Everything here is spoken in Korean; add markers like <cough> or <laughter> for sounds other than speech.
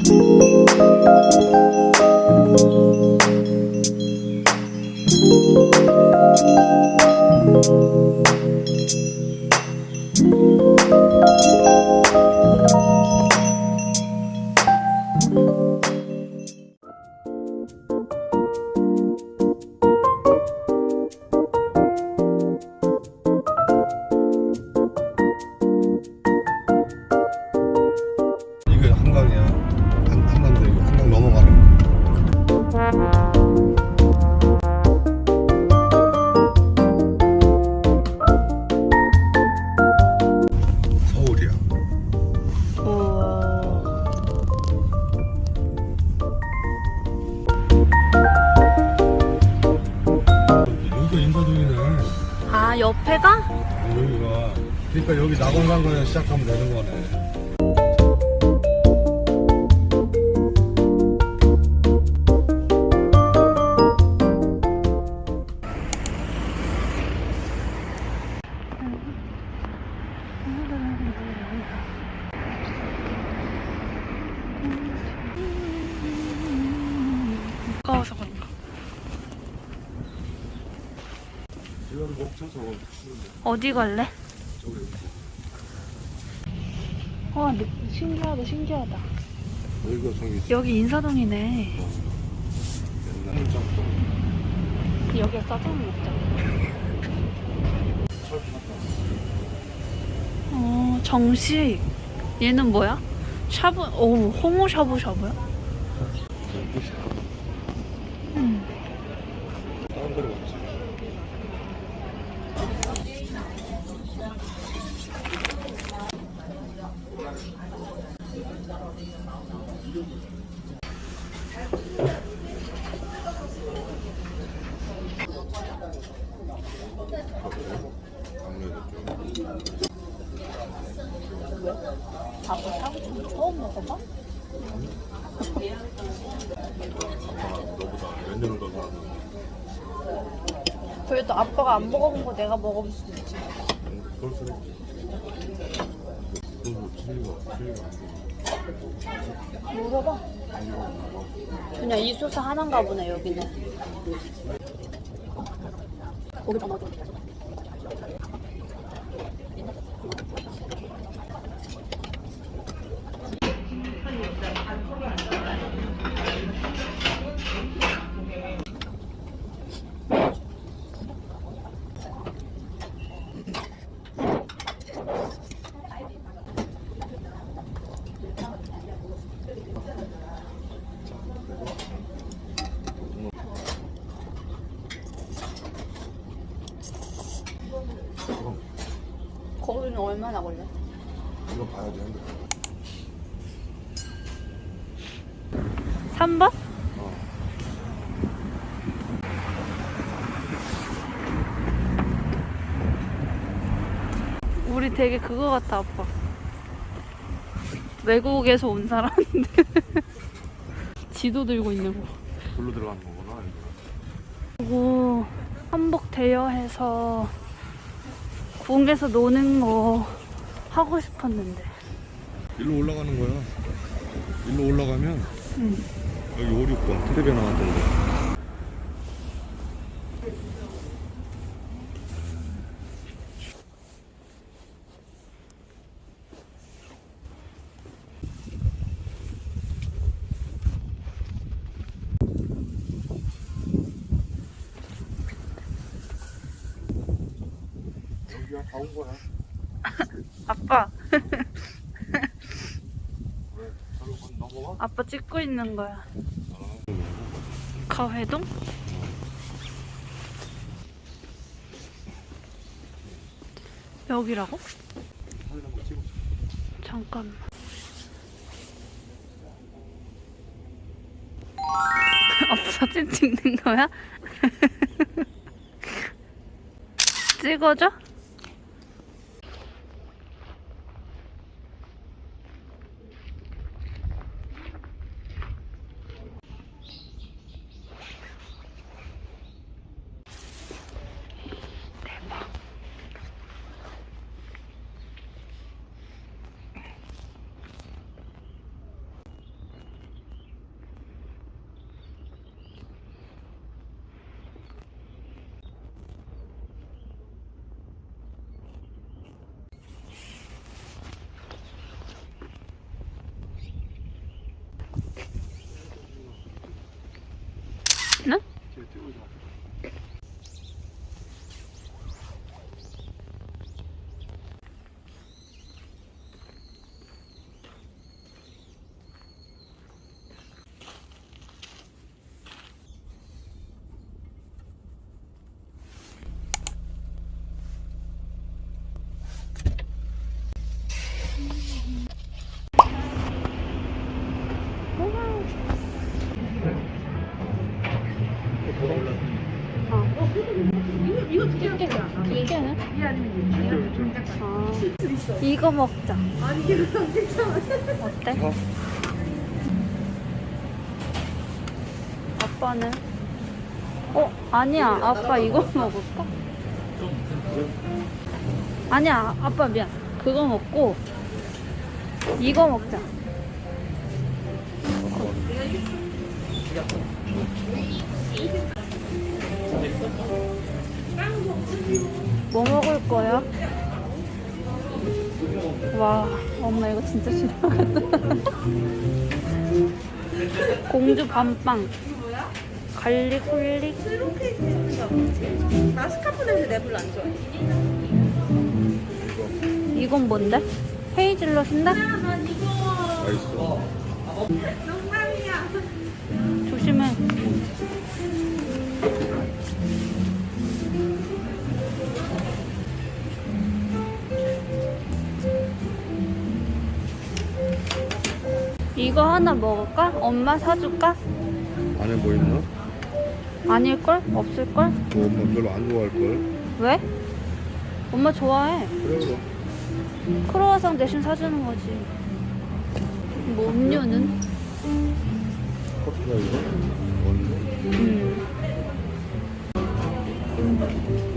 이게 서울이야. 여기가 인사동이네. 아, 옆에가? 여기가. 그러니까 여기 낙원강변에 시작하면 되는 거네. 가까워서 그런가. 저거. 어디 갈래? 와, 느- 신기하다, 신기하다. 여기가 저기 여기 인사동이네. 여기가 짜장면 먹자. 어, 정식. 얘는 뭐야? 샤브, 오, 홍어 샤브샤브야? 음. 다른 데로 갔지. 밥을 사고 처음 먹어봐? 그래도 아빠가 안 먹어본 거 내가 먹어볼 수도 있지. 응, 그럴 수도 있지. 물어봐. 그냥 이소사 하나인가 보네 여기는. 거기 담아줘. 얼마나 걸려? 이거 봐야지 핸드폰. 3번? 어. 우리 되게 그거 같아 아빠. 외국에서 온 사람인데 <laughs> 지도 들고 있는 거. 불로 들어가는 거구나. 그리고 한복 대여해서 궁에서 노는 거 하고 싶었는데. 일로 올라가는 거야. 일로 올라가면 응. 여기 오륙권 텔레비에 나왔던데. 여기가 다온 거야. <laughs> 아빠, 왜? 넘어와? 아빠 찍고 있는 거야. 아, 가회동? 여기라고? 잠깐만. <laughs> 아빠 사진 찍는 거야? <laughs> 찍어줘? 네? 이거 먹자. 어때? 어? 아빠는? 어, 아니야. 아빠 이거 먹을까? 아니야. 아빠 미안. 그거 먹고 이거 먹자. 뭐 먹을 거야? 와, 엄마 이거 진짜 싫어하겠다. 공주 밤빵. garlic holic. 나 스카프넷을 내 별로 안 좋아해. 이건 뭔데? 헤이즐넛인데? 맛있어. 농담이야. 조심 이거 하나 먹을까? 엄마 사줄까? 안에 뭐 있나? 아닐걸? 없을걸? 뭐 엄마 별로 안 좋아할걸? 왜? 엄마 좋아해. 그래 그럼. 크로와상 대신 사주는 거지. 뭐 음료는? 커피가 이거? 음.